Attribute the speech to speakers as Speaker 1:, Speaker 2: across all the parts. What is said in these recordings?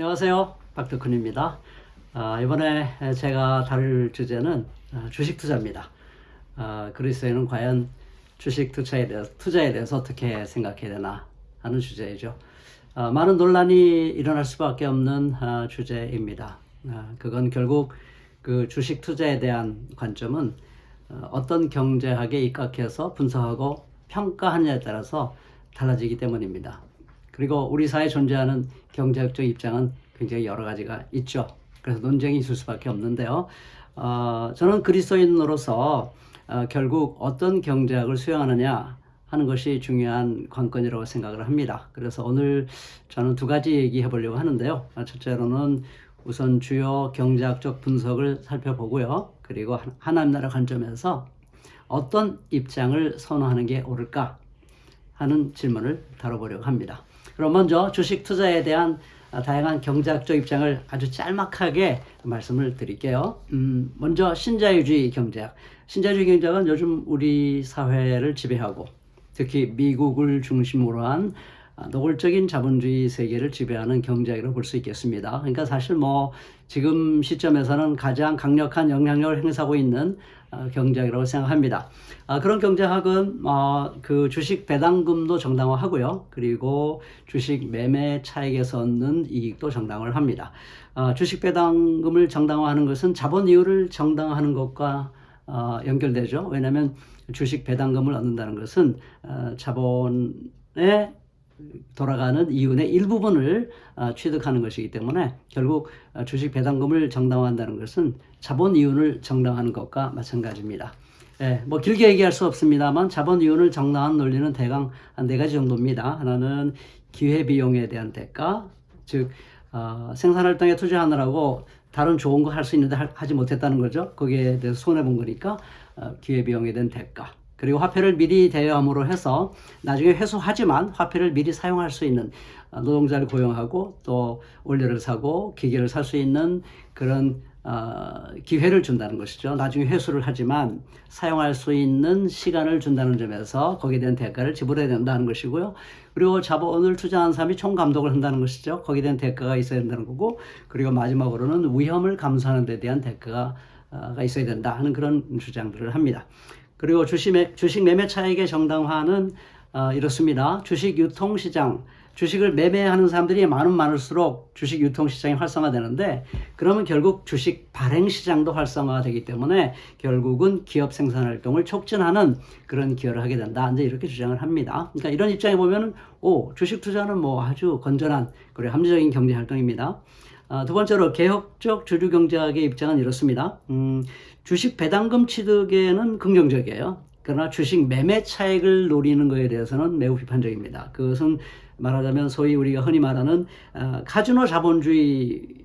Speaker 1: 안녕하세요. 박덕훈입니다. 아, 이번에 제가 다룰 주제는 아, 주식 투자입니다. 아, 그리스도인은 과연 주식 투자에 대해서, 투자에 대해서 어떻게 생각해야 되나 하는 주제이죠. 아, 많은 논란이 일어날 수밖에 없는 아, 주제입니다. 아, 그건 결국 그 주식 투자에 대한 관점은 어, 어떤 경제학에 입각해서 분석하고 평가하느냐에 따라서 달라지기 때문입니다. 그리고 우리 사회에 존재하는 경제학적 입장은 굉장히 여러 가지가 있죠. 그래서 논쟁이 있을 수밖에 없는데요. 어, 저는 그리스도인으로서 어, 결국 어떤 경제학을 수용하느냐 하는 것이 중요한 관건이라고 생각을 합니다. 그래서 오늘 저는 두 가지 얘기해 보려고 하는데요. 첫째로는 우선 주요 경제학적 분석을 살펴보고요. 그리고 하나님 나라 관점에서 어떤 입장을 선호하는 게 옳을까 하는 질문을 다뤄보려고 합니다. 그럼 먼저 주식 투자에 대한 다양한 경제학적 입장을 아주 짤막하게 말씀을 드릴게요. 음, 먼저 신자유주의 경제학. 신자유주의 경제학은 요즘 우리 사회를 지배하고 특히 미국을 중심으로 한 노골적인 자본주의 세계를 지배하는 경제학이라고 볼 수 있겠습니다. 그러니까 사실 뭐 지금 시점에서는 가장 강력한 영향력을 행사하고 있는 어, 경제학이라고 생각합니다. 아, 그런 경제학은 어, 그 주식 배당금도 정당화하고요. 그리고 주식 매매 차익에서 얻는 이익도 정당화를 합니다. 어, 주식 배당금을 정당화하는 것은 자본 이율을 정당화하는 것과 연결되죠. 왜냐하면 주식 배당금을 얻는다는 것은 자본의 돌아가는 이윤의 일부분을 어, 취득하는 것이기 때문에 결국 어, 주식 배당금을 정당화한다는 것은 자본 이윤을 정당화하는 것과 마찬가지입니다. 예, 뭐 길게 얘기할 수 없습니다만 자본 이윤을 정당한 논리는 대강 한네 가지 정도입니다. 하나는 기회 비용에 대한 대가, 즉 어, 생산활동에 투자하느라고 다른 좋은 거 할 수 있는데 하, 지 못했다는 거죠. 거기에 대해서 손해 본 거니까 어, 기회 비용에 대한 대가. 그리고 화폐를 미리 대여함으로 해서 나중에 회수하지만 화폐를 미리 사용할 수 있는 어, 노동자를 고용하고 또 원료를 사고 기계를 살 수 있는 그런 어, 기회를 준다는 것이죠. 나중에 회수를 하지만 사용할 수 있는 시간을 준다는 점에서 거기에 대한 대가를 지불해야 된다는 것이고요. 그리고 자본을 투자한 사람이 총감독을 한다는 것이죠. 거기에 대한 대가가 있어야 된다는 거고 그리고 마지막으로는 위험을 감수하는 데 대한 대가가 어, 있어야 된다 하는 그런 주장들을 합니다. 그리고 주식, 매, 주식 매매 차익의 정당화는 어, 이렇습니다. 주식 유통시장, 주식을 매매하는 사람들이 많으면 많을수록 주식 유통시장이 활성화되는데 그러면 결국 주식 발행시장도 활성화되기 때문에 결국은 기업 생산활동을 촉진하는 그런 기여를 하게 된다. 이제 이렇게 주장을 합니다. 그러니까 이런 입장에 보면은 오 주식 투자는 뭐 아주 건전한 그리고 합리적인 경제활동입니다. 어, 두 번째로 개혁적 주류 경제학의 입장은 이렇습니다. 음, 주식 배당금 취득에는 긍정적이에요. 그러나 주식 매매 차익을 노리는 것에 대해서는 매우 비판적입니다. 그것은 말하자면 소위 우리가 흔히 말하는 어, 카지노 자본주의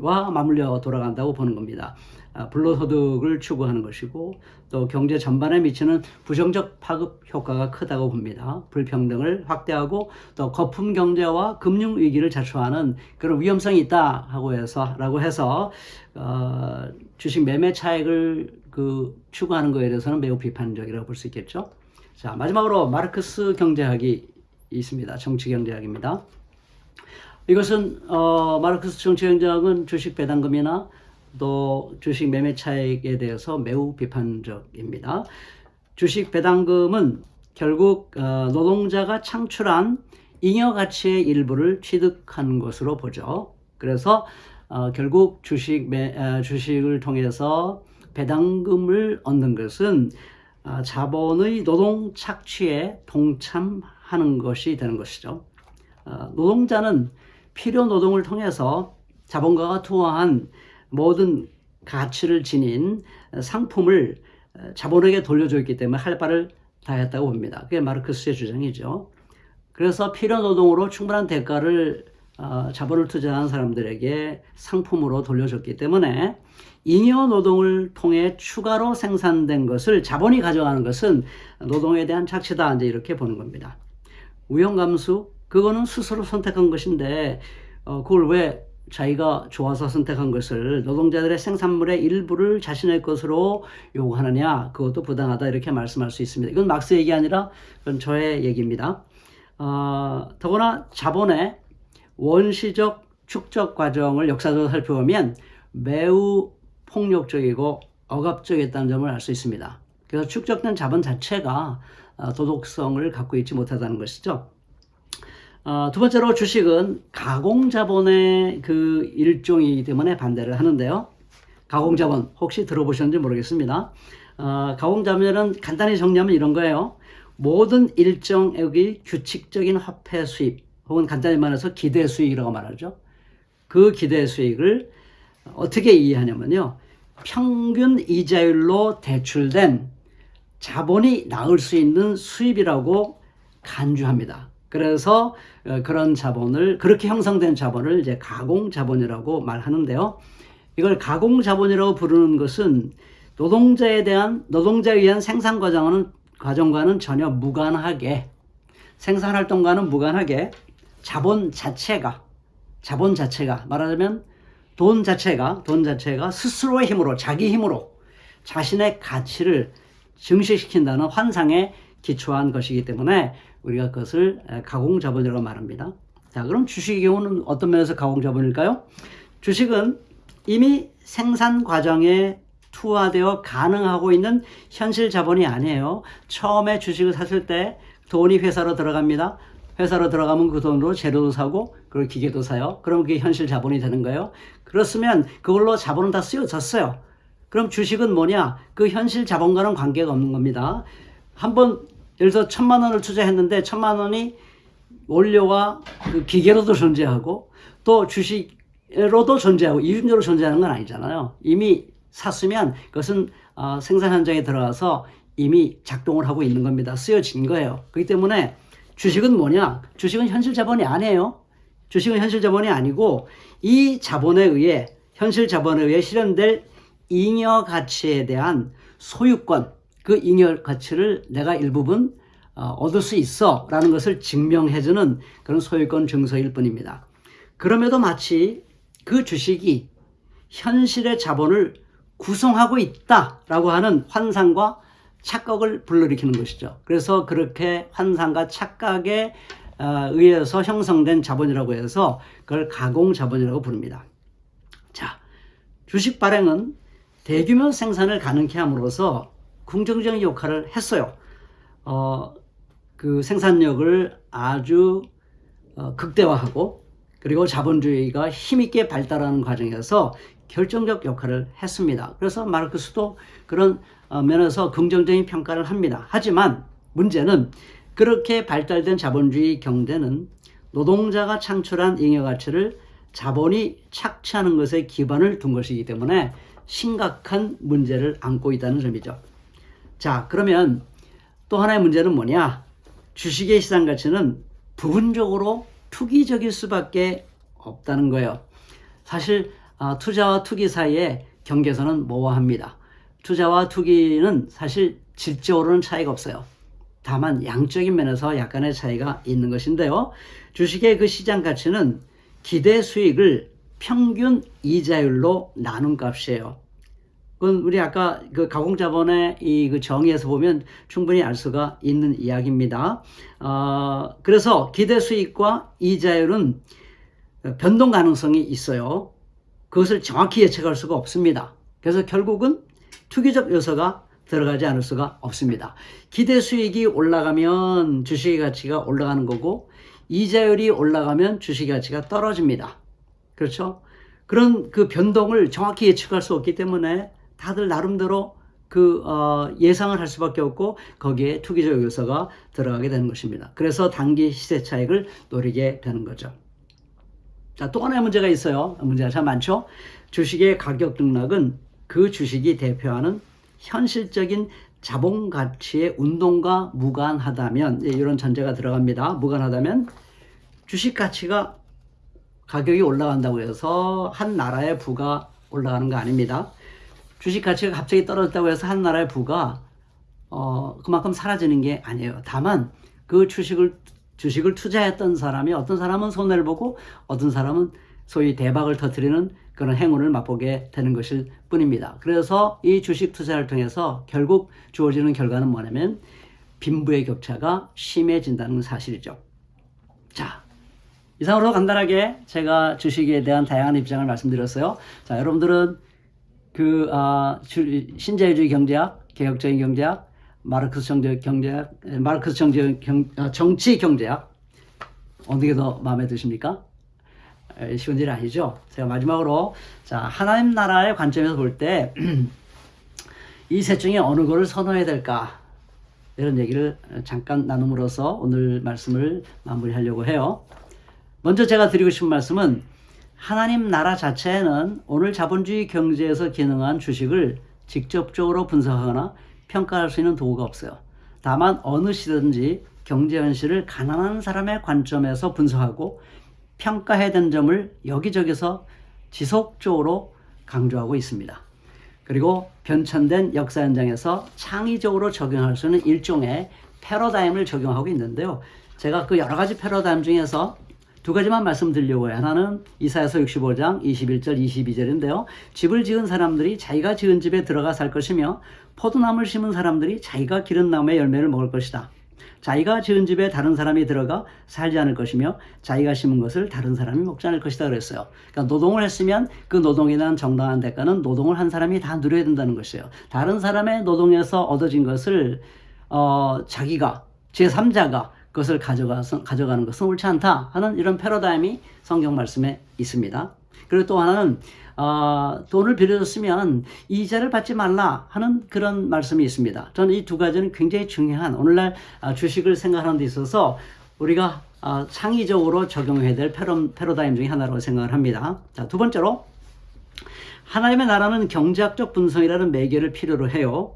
Speaker 1: 와 맞물려 돌아간다고 보는 겁니다. 아, 불로소득을 추구하는 것이고 또 경제 전반에 미치는 부정적 파급 효과가 크다고 봅니다. 불평등을 확대하고 또 거품 경제와 금융 위기를 자초하는 그런 위험성이 있다 하고 해서 라고 해서 어, 주식 매매 차익을 그 추구하는 것에 대해서는 매우 비판적이라고 볼 수 있겠죠. 자 마지막으로 마르크스 경제학이 있습니다. 정치 경제학입니다. 이것은 어, 마르크스 정치 경제학은 주식 배당금이나 또 주식 매매 차익에 대해서 매우 비판적입니다. 주식 배당금은 결국 어, 노동자가 창출한 잉여 가치의 일부를 취득한 것으로 보죠. 그래서 어, 결국 주식 매, 어, 주식을 통해서 배당금을 얻는 것은 자본의 노동 착취에 동참하는 것이 되는 것이죠. 노동자는 필요 노동을 통해서 자본가가 투하한 모든 가치를 지닌 상품을 자본에게 돌려줬기 때문에 할 바를 다 했다고 봅니다. 그게 마르크스의 주장이죠. 그래서 필요 노동으로 충분한 대가를 어, 자본을 투자한 사람들에게 상품으로 돌려줬기 때문에 잉여 노동을 통해 추가로 생산된 것을 자본이 가져가는 것은 노동에 대한 착취다 이제 이렇게 보는 겁니다. 우연감수 그거는 스스로 선택한 것인데 어, 그걸 왜 자기가 좋아서 선택한 것을 노동자들의 생산물의 일부를 자신의 것으로 요구하느냐 그것도 부당하다 이렇게 말씀할 수 있습니다. 이건 막스 얘기 아니라 그건 저의 얘기입니다. 어, 더구나 자본의 원시적 축적 과정을 역사적으로 살펴보면 매우 폭력적이고 억압적이었다는 점을 알 수 있습니다. 그래서 축적된 자본 자체가 어, 도덕성을 갖고 있지 못하다는 것이죠. 어, 두 번째로 주식은 가공자본의 그 일종이기 때문에 반대를 하는데요. 가공자본 혹시 들어보셨는지 모르겠습니다. 어, 가공자본은 간단히 정리하면 이런 거예요. 모든 일정액의 규칙적인 화폐 수입 혹은 간단히 말해서 기대 수익이라고 말하죠. 그 기대 수익을 어떻게 이해하냐면요. 평균 이자율로 대출된 자본이 나올 수 있는 수입이라고 간주합니다. 그래서 어, 그런 자본을 그렇게 형성된 자본을 이제 가공 자본이라고 말하는데요. 이걸 가공 자본이라고 부르는 것은 노동자에 대한 노동자에 의한 생산 과정은 과정과는 전혀 무관하게 생산 활동과는 무관하게 자본 자체가 자본 자체가 말하자면 돈 자체가 돈 자체가 스스로의 힘으로 자기 힘으로 자신의 가치를 증식시킨다는 환상에 기초한 것이기 때문에 우리가 그것을 가공자본이라고 말합니다. 자, 그럼 주식의 경우는 어떤 면에서 가공자본일까요? 주식은 이미 생산 과정에 투하되어 가능하고 있는 현실 자본이 아니에요. 처음에 주식을 샀을 때 돈이 회사로 들어갑니다. 회사로 들어가면 그 돈으로 재료도 사고 그리고 기계도 사요. 그럼 그게 현실 자본이 되는 거예요. 그렇으면 그걸로 자본은 다 쓰여졌어요. 그럼 주식은 뭐냐? 그 현실 자본과는 관계가 없는 겁니다. 한번 예를 들어 천만 원을 투자했는데 천만 원이 원료와 그 기계로도 존재하고 또 주식으로도 존재하고 이윤적으로 존재하는 건 아니잖아요. 이미 샀으면 그것은 어, 생산 현장에 들어가서 이미 작동을 하고 있는 겁니다. 쓰여진 거예요. 그렇기 때문에 주식은 뭐냐? 주식은 현실 자본이 아니에요. 주식은 현실 자본이 아니고 이 자본에 의해 현실 자본에 의해 실현될 잉여 가치에 대한 소유권 그 잉여 가치를 내가 일부분 어, 얻을 수 있어 라는 것을 증명해주는 그런 소유권 증서일 뿐입니다. 그럼에도 마치 그 주식이 현실의 자본을 구성하고 있다라고 하는 환상과 착각을 불러일으키는 것이죠. 그래서 그렇게 환상과 착각에 어, 의해서 형성된 자본이라고 해서 그걸 가공 자본이라고 부릅니다. 자, 주식 발행은 대규모 생산을 가능케 함으로써 긍정적인 역할을 했어요. 어, 그 생산력을 아주 어, 극대화하고 그리고 자본주의가 힘있게 발달하는 과정에서 결정적 역할을 했습니다. 그래서 마르크스도 그런 어, 면에서 긍정적인 평가를 합니다. 하지만 문제는 그렇게 발달된 자본주의 경제는 노동자가 창출한 잉여가치를 자본이 착취하는 것에 기반을 둔 것이기 때문에 심각한 문제를 안고 있다는 점이죠. 자, 그러면 또 하나의 문제는 뭐냐? 주식의 시장 가치는 부분적으로 투기적일 수밖에 없다는 거예요. 사실 아, 투자와 투기 사이에 경계선은 모호합니다. 투자와 투기는 사실 질적으로는 차이가 없어요. 다만 양적인 면에서 약간의 차이가 있는 것인데요. 주식의 그 시장 가치는 기대 수익을 평균 이자율로 나눈 값이에요. 그건 우리 아까 그 가공자본의 이 그 정의에서 보면 충분히 알 수가 있는 이야기입니다. 어, 그래서 기대 수익과 이자율은 변동 가능성이 있어요. 그것을 정확히 예측할 수가 없습니다. 그래서 결국은 투기적 요소가 들어가지 않을 수가 없습니다. 기대 수익이 올라가면 주식의 가치가 올라가는 거고 이자율이 올라가면 주식의 가치가 떨어집니다. 그렇죠? 그런 그 변동을 정확히 예측할 수 없기 때문에 다들 나름대로 그 어, 예상을 할 수밖에 없고 거기에 투기적 요소가 들어가게 되는 것입니다. 그래서 단기 시세 차익을 노리게 되는 거죠. 자, 또 하나의 문제가 있어요. 문제가 참 많죠. 주식의 가격 등락은 그 주식이 대표하는 현실적인 자본 가치의 운동과 무관하다면 예, 이런 전제가 들어갑니다. 무관하다면 주식 가치가 가격이 올라간다고 해서 한 나라의 부가 올라가는 거 아닙니다. 주식 가치가 갑자기 떨어졌다고 해서 한 나라의 부가 어, 그만큼 사라지는 게 아니에요. 다만 그 주식을 주식을 투자했던 사람이 어떤 사람은 손해를 보고 어떤 사람은 소위 대박을 터뜨리는 그런 행운을 맛보게 되는 것일 뿐입니다. 그래서 이 주식 투자를 통해서 결국 주어지는 결과는 뭐냐면 빈부의 격차가 심해진다는 사실이죠. 자, 이상으로 간단하게 제가 주식에 대한 다양한 입장을 말씀드렸어요. 자, 여러분들은 그 아, 주- 신자유주의 경제학, 개혁적인 경제학, 마르크스 정제 경제학, 에, 마르크스 정제 경, 아, 정치 경제학 어느 게 더 마음에 드십니까? 에, 쉬운 일 아니죠. 제가 마지막으로 자 하나님 나라의 관점에서 볼 때 이 셋 중에 어느 거를 선호해야 될까 이런 얘기를 잠깐 나눔으로써 오늘 말씀을 마무리하려고 해요. 먼저 제가 드리고 싶은 말씀은 하나님 나라 자체에는 오늘 자본주의 경제에서 기능한 주식을 직접적으로 분석하거나 평가할 수 있는 도구가 없어요. 다만 어느 시든지 경제 현실을 가난한 사람의 관점에서 분석하고 평가해야 되는 점을 여기저기서 지속적으로 강조하고 있습니다. 그리고 변천된 역사 현장에서 창의적으로 적용할 수 있는 일종의 패러다임을 적용하고 있는데요. 제가 그 여러 가지 패러다임 중에서 두 가지만 말씀드리려고 해요. 하나는 이사야서 65장 21절 22절인데요. 집을 지은 사람들이 자기가 지은 집에 들어가 살 것이며 포도나무를 심은 사람들이 자기가 기른 나무의 열매를 먹을 것이다. 자기가 지은 집에 다른 사람이 들어가 살지 않을 것이며 자기가 심은 것을 다른 사람이 먹지 않을 것이다 그랬어요. 그러니까 노동을 했으면 그 노동에 대한 정당한 대가는 노동을 한 사람이 다 누려야 된다는 것이에요. 다른 사람의 노동에서 얻어진 것을 어, 자기가 제3자가 그것을 가져가서 가져가는 것은 옳지 않다 하는 이런 패러다임이 성경 말씀에 있습니다. 그리고 또 하나는 어, 돈을 빌려줬으면 이자를 받지 말라 하는 그런 말씀이 있습니다. 저는 이 두 가지는 굉장히 중요한 오늘날 아, 주식을 생각하는 데 있어서 우리가 아, 창의적으로 적용해야 될 패러, 패러다임 중에 하나라고 생각을 합니다. 자, 두 번째로 하나님의 나라는 경제학적 분석이라는 매개를 필요로 해요.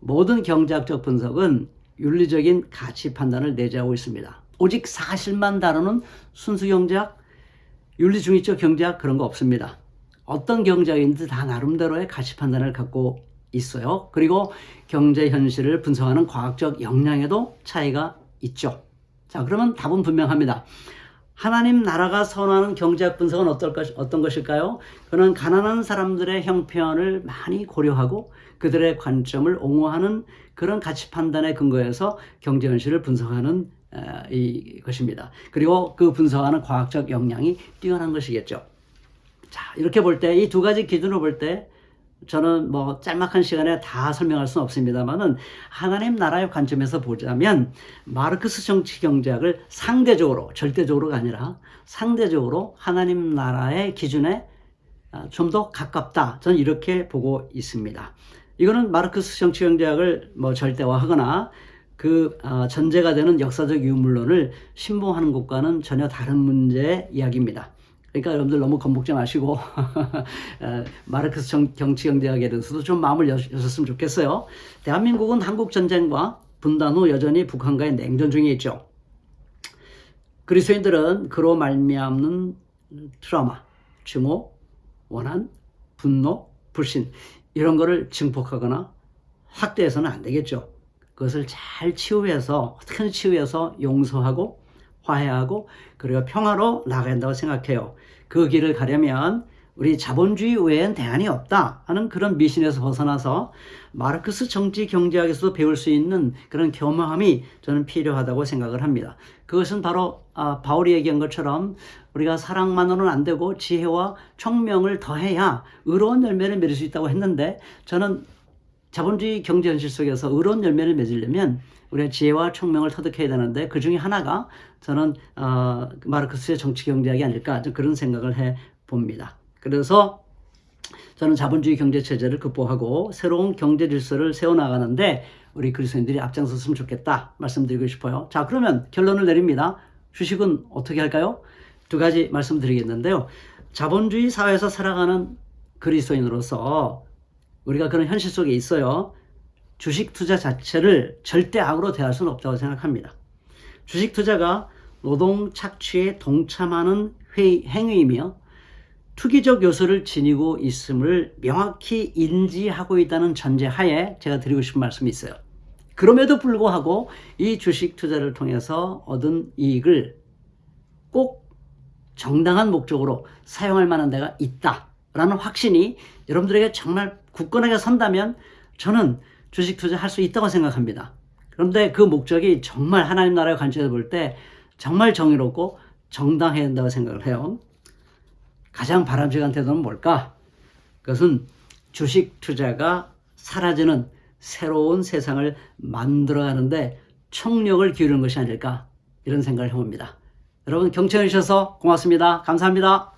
Speaker 1: 모든 경제학적 분석은 윤리적인 가치 판단을 내재하고 있습니다. 오직 사실만 다루는 순수 경제학, 윤리 중립적 경제학 그런 거 없습니다. 어떤 경제학인지 다 나름대로의 가치 판단을 갖고 있어요. 그리고 경제 현실을 분석하는 과학적 역량에도 차이가 있죠. 자, 그러면 답은 분명합니다. 하나님 나라가 선호하는 경제학 분석은 어떨 것, 어떤 것일까요? 그는 가난한 사람들의 형편을 많이 고려하고 그들의 관점을 옹호하는 그런 가치 판단에 근거해서 경제 현실을 분석하는 어, 이 것입니다. 그리고 그 분석하는 과학적 역량이 뛰어난 것이겠죠. 자, 이렇게 볼 때 이 두 가지 기준으로 볼 때 저는 뭐 짤막한 시간에 다 설명할 수는 없습니다만은 하나님 나라의 관점에서 보자면 마르크스 정치 경제학을 상대적으로 절대적으로가 아니라 상대적으로 하나님 나라의 기준에 아, 좀더 가깝다. 저는 이렇게 보고 있습니다. 이거는 마르크스 정치 경제학을 뭐 절대화하거나 그 아, 전제가 되는 역사적 유물론을 신봉하는 것과는 전혀 다른 문제의 이야기입니다. 그러니까 여러분들 너무 겁먹지 마시고 어, 마르크스 정, 정치 경제학에 대해서도 좀 마음을 여, 여셨으면 좋겠어요. 대한민국은 한국 전쟁과 분단 후 여전히 북한과의 냉전 중에 있죠. 그리스도인들은 그로 말미암는 트라우마, 증오, 원한, 분노, 불신 이런 거를 증폭하거나 확대해서는 안 되겠죠. 그것을 잘 치유해서 어떻게든 치유해서 용서하고 화해하고 그리고 평화로 나가야 한다고 생각해요. 그 길을 가려면 우리 자본주의 외엔 대안이 없다 하는 그런 미신에서 벗어나서 마르크스 정치 경제학에서도 배울 수 있는 그런 겸허함이 저는 필요하다고 생각을 합니다. 그것은 바로 아, 바울이 얘기한 것처럼 우리가 사랑만으로는 안 되고 지혜와 총명을 더해야 의로운 열매를 맺을 수 있다고 했는데 저는 자본주의 경제 현실 속에서 의로운 열매를 맺으려면 우리가 지혜와 총명을 터득해야 되는데 그 중에 하나가 저는 어, 마르크스의 정치 경제학이 아닐까 그런 생각을 해 봅니다. 그래서 저는 자본주의 경제 체제를 극복하고 새로운 경제 질서를 세워 나가는데 우리 그리스도인들이 앞장섰으면 좋겠다 말씀드리고 싶어요. 자 그러면 결론을 내립니다. 주식은 어떻게 할까요? 두 가지 말씀드리겠는데요. 자본주의 사회에서 살아가는 그리스도인으로서 우리가 그런 현실 속에 있어요. 주식 투자 자체를 절대 악으로 대할 수는 없다고 생각합니다. 주식 투자가 노동 착취에 동참하는 회, 행위이며 투기적 요소를 지니고 있음을 명확히 인지하고 있다는 전제 하에 제가 드리고 싶은 말씀이 있어요. 그럼에도 불구하고 이 주식 투자를 통해서 얻은 이익을 꼭 정당한 목적으로 사용할 만한 데가 있다라는 확신이 여러분들에게 정말 굳건하게 선다면 저는 주식 투자 할 수 있다고 생각합니다. 그런데 그 목적이 정말 하나님 나라의 관점에서 볼 때 정말 정의롭고 정당해야 한다고 생각을 해요. 가장 바람직한 태도는 뭘까? 그것은 주식 투자가 사라지는 새로운 세상을 만들어가는데 총력을 기울이는 것이 아닐까 이런 생각을 해봅니다. 여러분 경청해 주셔서 고맙습니다. 감사합니다.